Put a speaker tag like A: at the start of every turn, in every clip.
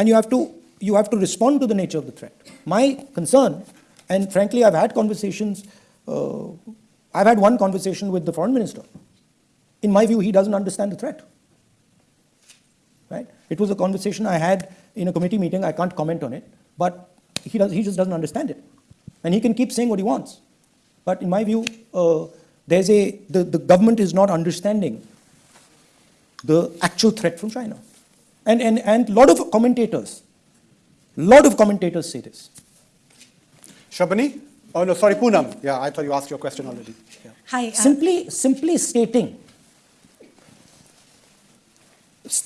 A: and you have to, you have to respond to the nature of the threat. My concern, and frankly, I've had conversations, uh, I've had one conversation with the foreign minister. In my view, he doesn't understand the threat. Right? It was a conversation I had in a committee meeting. I can't comment on it, but he, does, he just doesn't understand it. And he can keep saying what he wants. But in my view, uh, there's a, the, the government is not understanding the actual threat from China. And, and, and a lot of commentators, lot of commentators say this.
B: Shabani? Oh, no, sorry, Poonam. Yeah, I thought you asked your question already. Yeah.
C: Hi. uh,
A: Simply, simply stating,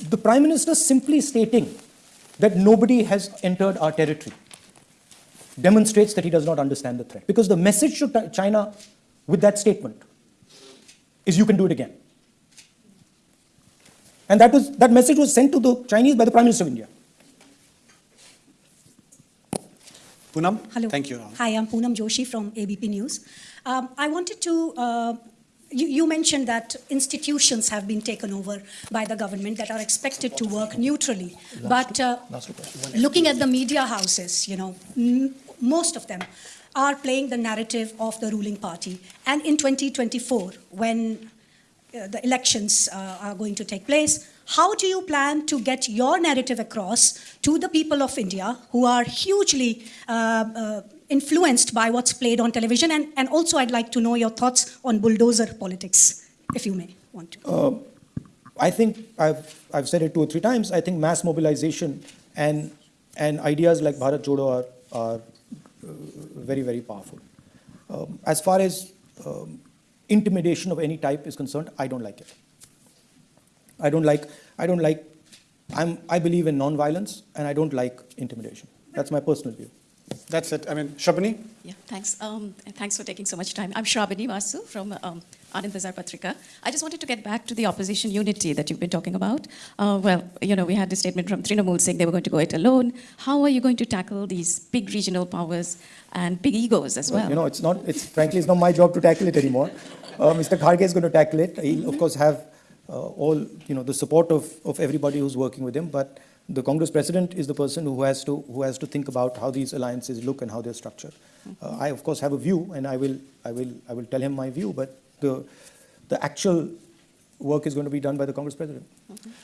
A: the Prime Minister simply stating that nobody has entered our territory demonstrates that he does not understand the threat. Because the message to China with that statement is you can do it again. And that, was, that message was sent to the Chinese by the Prime Minister of India.
B: Poonam?
C: Hello.
B: Thank you.
C: Hi, I'm Poonam Joshi from ABP News. Um, I wanted to, uh, you, you mentioned that institutions have been taken over by the government that are expected to work neutrally. But uh, looking at the media houses, you know, m- most of them are playing the narrative of the ruling party. And in 2024, when the elections uh, are going to take place. How do you plan to get your narrative across to the people of India who are hugely uh, uh, influenced by what's played on television? And, and also, I'd like to know your thoughts on bulldozer politics, if you may want to.
A: I think I've, I've said it two or three times. I think mass mobilization and, and ideas like Bharat Jodo are, are uh, very, very powerful. Um, as far as um, intimidation of any type is concerned, I don't like it. I don't like, I don't like, I'm, I believe in non-violence and I don't like intimidation. That's my personal view.
B: That's it. I mean, Shabani?
D: Yeah, thanks. Um, and thanks for taking so much time. I'm Shrabani Basu from um, Anand Bazar Patrika. I just wanted to get back to the opposition unity that you've been talking about. Uh, well, you know, we had a statement from Trinamool saying they were going to go it alone. How are you going to tackle these big regional powers and big egos as well?
A: You know, it's not, it's frankly, it's not my job to tackle it anymore. Uh, Mr. Kharge is going to tackle it. He'll, of course, have uh, all, you know, the support of, of everybody who's working with him. But the Congress president is the person who has to, who has to think about how these alliances look and how they're structured. Uh, I, of course, have a view, and I will, I will, I will tell him my view. But the, the actual work is going to be done by the Congress president.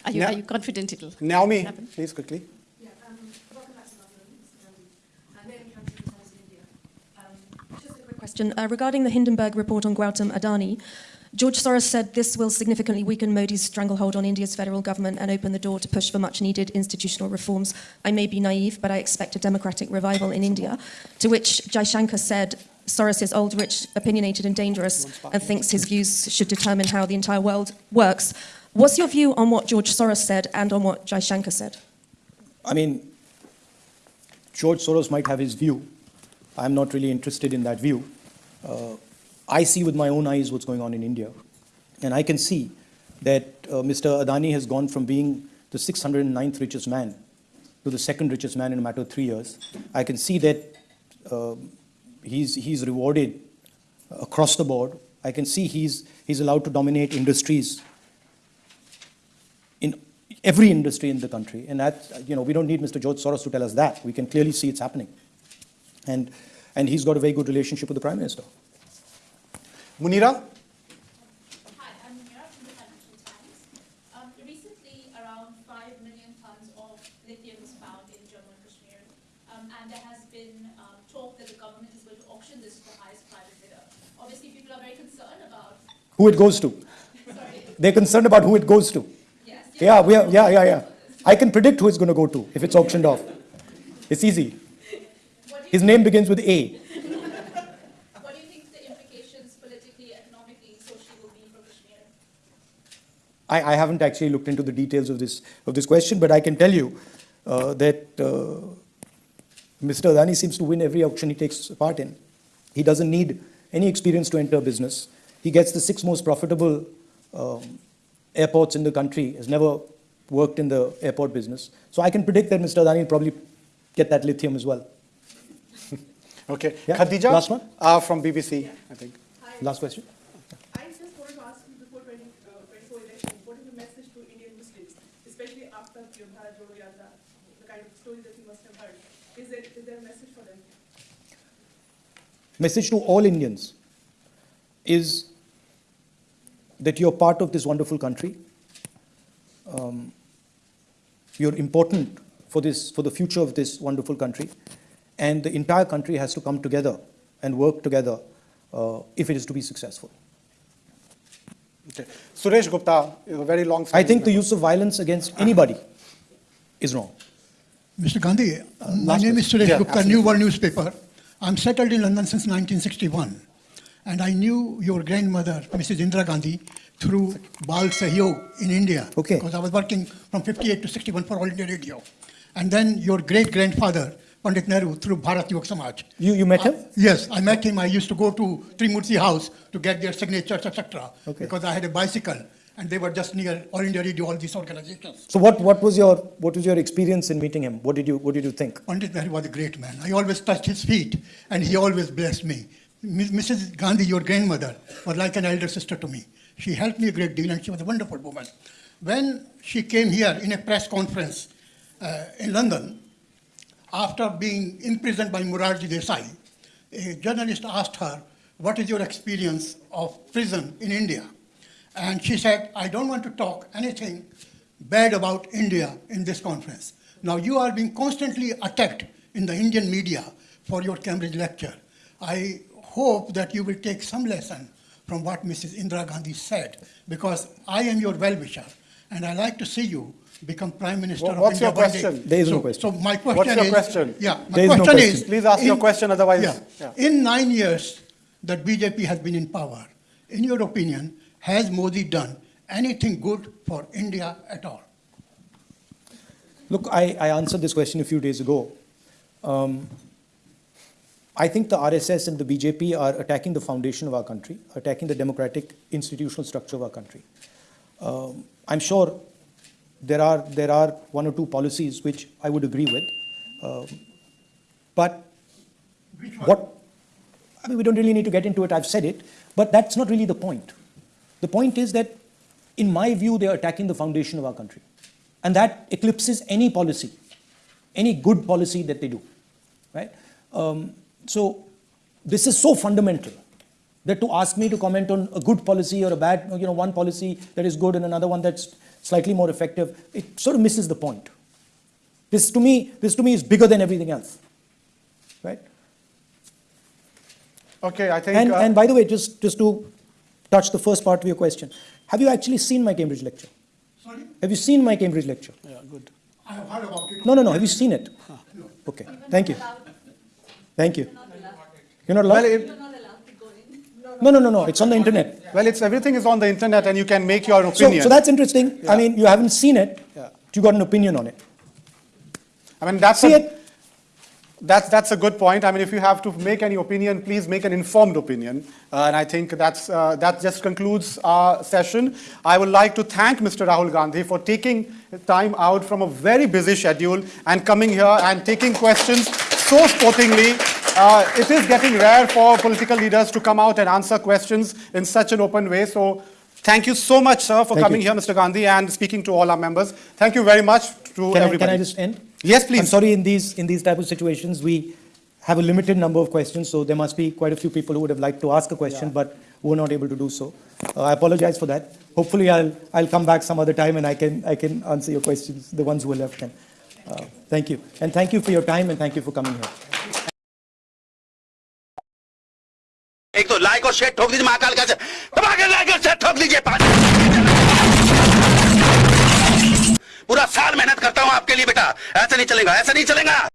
D: are, you,
B: Now-
D: are you confident it'll
B: Naomi,
D: happen?
B: please quickly.
E: Yeah, um, welcome back to London, Mr. Gandhi. Naomi Canton, Times of India. Um, just a quick question. Uh, regarding the Hindenburg report on Gautam Adani, George Soros said this will significantly weaken Modi's stranglehold on India's federal government and open the door to push for much needed institutional reforms. I may be naive, but I expect a democratic revival in India. To which Jaishankar said, Soros is old, rich, opinionated, and dangerous, and thinks his views should determine how the entire world works. What's your view on what George Soros said and on what Jaishankar said?
A: I mean, George Soros might have his view. I'm not really interested in that view. Uh, I see with my own eyes what's going on in India. And I can see that uh, Mr. Adani has gone from being the 609th richest man to the second richest man in a matter of three years. I can see that uh, he's, he's rewarded across the board. I can see he's, he's allowed to dominate industries in every industry in the country. And that, you know, we don't need Mr. George Soros to tell us that. We can clearly see it's happening. And, and he's got a very good relationship with the Prime Minister.
B: Munira?
F: Hi, I'm Mira from the Financial Times. Um, recently, around 5 million tons of lithium was found in Jammu and Kashmir, um, and there has been um, talk that the government is going to auction this to the highest private bidder. Obviously, people are very concerned about.
A: Who it goes to.
F: Sorry.
A: They're concerned about who it goes to.
F: Yes.
A: Yeah, we are, yeah, yeah, yeah. I can predict who it's going to go to if it's auctioned off. It's easy.
F: What do you,
A: His name begins with A.
F: what do you think the implications politically, economically, socially will be for Kashmir?
A: I, I haven't actually looked into the details of this, of this question, but I can tell you uh, that uh, Mr. Adani seems to win every auction he takes part in. He doesn't need any experience to enter business. He gets the six most profitable um, airports in the country, has never worked in the airport business. So I can predict that Mr. Adani will probably get that lithium as well.
B: Okay.
A: Yeah,
B: Khadija?
A: last one.
B: Uh, from BBC, I think.
A: Last question.
G: I just wanted to ask you before 20, uh, 24 election, what is the message to Indian Muslims, especially after Yatra, the kind of story that you must have heard. Is there, is there a message for them?
A: Message to all Indians is that you're part of this wonderful country. Um, you're important for this, for the future of this wonderful country, and the entire country has to come together and work together uh, if it is to be successful.
B: Okay. Suresh Gupta, a very long.
A: I think the use of violence against anybody is wrong.
H: Mr. Gandhi, uh, my
B: last
H: name is
B: question.
H: Suresh
B: Yeah,
H: Gupta,
B: absolutely.
H: New World newspaper. I'm settled in London since 1961. And I knew your grandmother, Mrs. Indira Gandhi, through Bal Sahyog in India.
A: Okay.
H: Because I was working from 58 to 61 for All India Radio. And then your great grandfather, Pandit Nehru, through Bharat Samaj.
A: You, you met him?
H: Yes, I met him. I used to go to Teen Murti House to get their signatures, etc.
A: Okay.
H: Because I had a bicycle, and they were just near All India Radio, all these organizations.
A: So what, what was your what was your experience in meeting him? What did you what did you think?
H: Pandit Nehru was a great man. I always touched his feet, and he always blessed me. Mrs. Gandhi, your grandmother, was like an elder sister to me. She helped me a great deal, and she was a wonderful woman. When she came here in a press conference uh, in London, after being imprisoned by Morarji Desai, a journalist asked her, What is your experience of prison in India? And she said, I don't want to talk anything bad about India in this conference. Now, you are being constantly attacked in the Indian media for your Cambridge lecture. I hope that you will take some lesson from what Mrs. Indira Gandhi said, because I am your well-wisher, and I like to see you become Prime Minister
B: Wha-
H: of
B: what's your
H: one day.
B: question?
A: There is no question.
H: So my question
B: What's your
H: is.
B: question?
H: Yeah, my
A: There is no
H: question
A: question.
H: is.
B: Please ask your question, otherwise-
H: Yeah.
B: yeah.
H: In nine years that BJP has been in power, in your opinion, has Modi done anything good for India at all?
A: Look, I, I answered this question a few days ago. Um, I think the RSS and the BJP are attacking the foundation of our country, attacking the democratic institutional structure of our country. Um, I'm sure there are, there are one or two policies which I would agree with. Um, but what, I mean, we don't really need to get into it, I've said it, but that's not really the point. The point is that, in my view, they are attacking the foundation of our country. And that eclipses any policy, any good policy that they do, right? Um, so this is so fundamental that to ask me to comment on a good policy or a bad, you know, one policy that is good and another one that's slightly more effective, it sort of misses the point. This to me, this to me is bigger than everything else, right?
B: Okay, I think.
A: And,
B: uh,
A: and by the way, just, just to touch the first part of your question, have you actually seen my Cambridge lecture?
H: Sorry?
A: Have you seen my Cambridge lecture?
B: Yeah, good.
H: I have heard about it.
A: No, no, no. Have you seen it? Okay. Thank you. Thank you. You're not allowed?
B: Well, it,
A: No, no, no, no. It's on the internet.
B: well, it's everything is on the internet, and you can make your
A: So,
B: opinion.
A: so that's interesting.
B: Yeah.
A: I mean, you haven't seen it.
B: Yeah.
A: You got an opinion on it.
B: I mean, that's
A: See
B: a,
A: it?
B: That's, that's a good point. I mean, if you have to make any opinion, please make an informed opinion. Uh, and I think that's, uh, that just concludes our session. I would like to thank Mr. Rahul Gandhi for taking time out from a very busy schedule and coming here and taking questions so sportingly. Uh, it is getting rare for political leaders to come out and answer questions in such an open way. So thank you so much, sir, for
A: Thank
B: coming
A: you.
B: here, Mr. Gandhi, and speaking to all our members. Thank you very much to
A: Can I,
B: everybody.
A: can I just end?
B: Yes, please.
A: I'm sorry, in these, in these type of situations, we have a limited number of questions, so there must be quite a few people who would have liked to ask a question, but were not able to do so. Uh, I apologize for that. Hopefully, I'll, I'll come back some other time and I can, I can answer your questions, the ones who are left then. Uh, Thank you. And thank you for your time and thank you for coming here.
I: Share ठोक दीजिए, महाकाल का दबा के like और ठोक दीजिए पूरा साल मेहनत करता हूँ आपके लिए, बेटा। ऐसा नहीं चलेगा, ऐसा नहीं चलेगा।